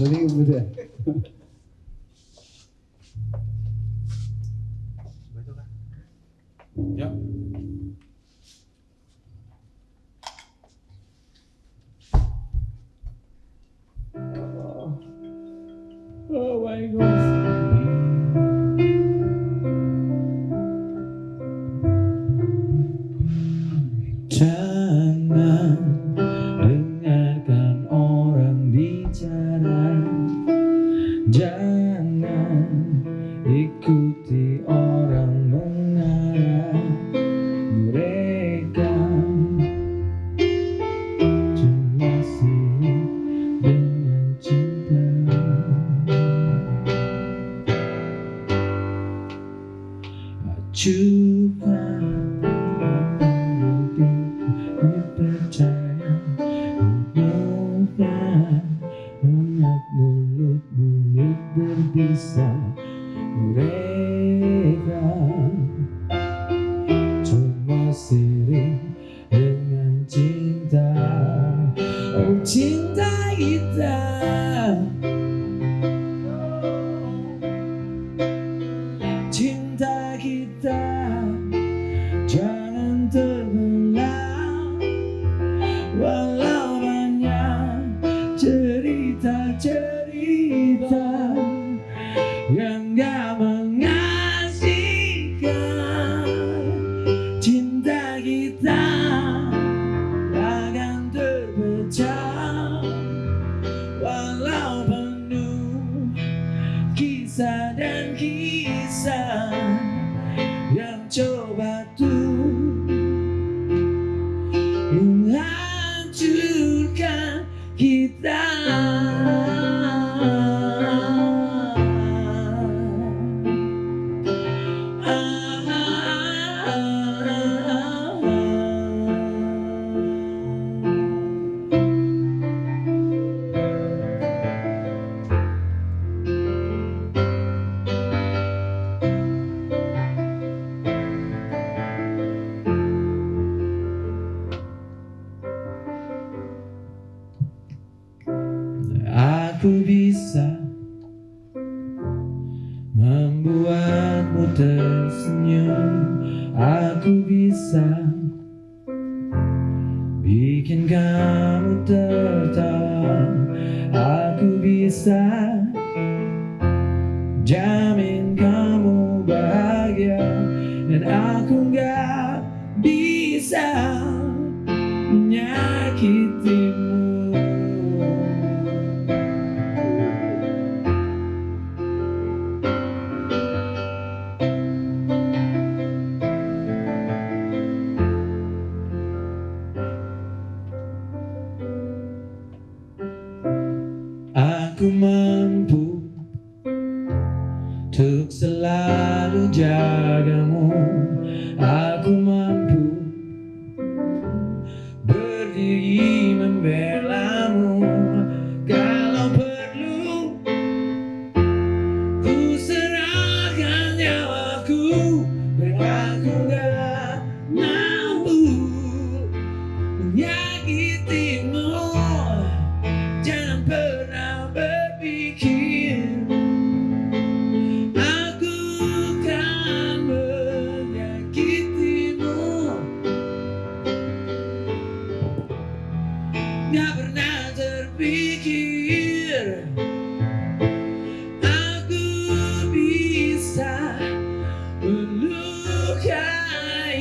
Dari ngebut ya. Ya. Oh my god. Berbisa Mereka cuma sirik dengan cinta. Oh cinta kita. Cinta kita. Jangan terbelah. Walau Ooh, Aku bisa membuatmu tersenyum. Aku bisa bikin kamu tertawa. Aku bisa jamin kamu bahagia. Dan aku gak bisa Aku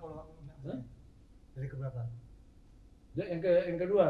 Nah, dari keberapa? Ya, yang ke yang kedua.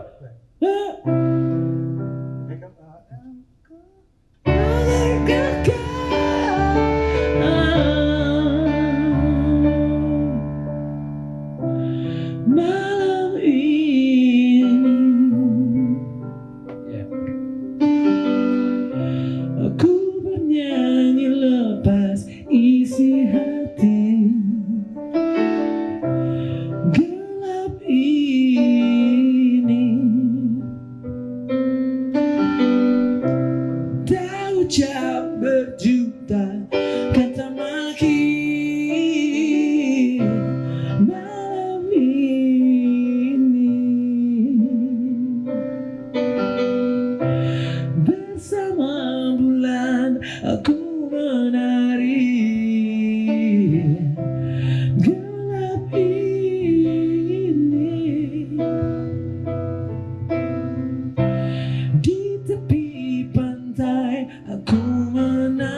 berjuta kata maki malam ini. Bersama bulan aku Kumana.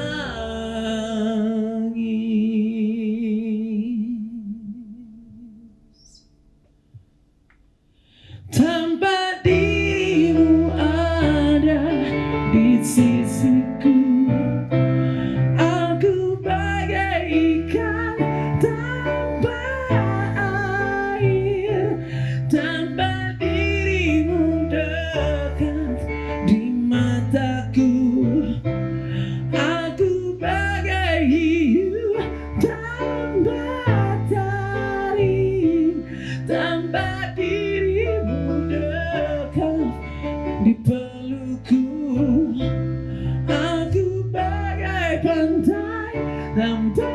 them done.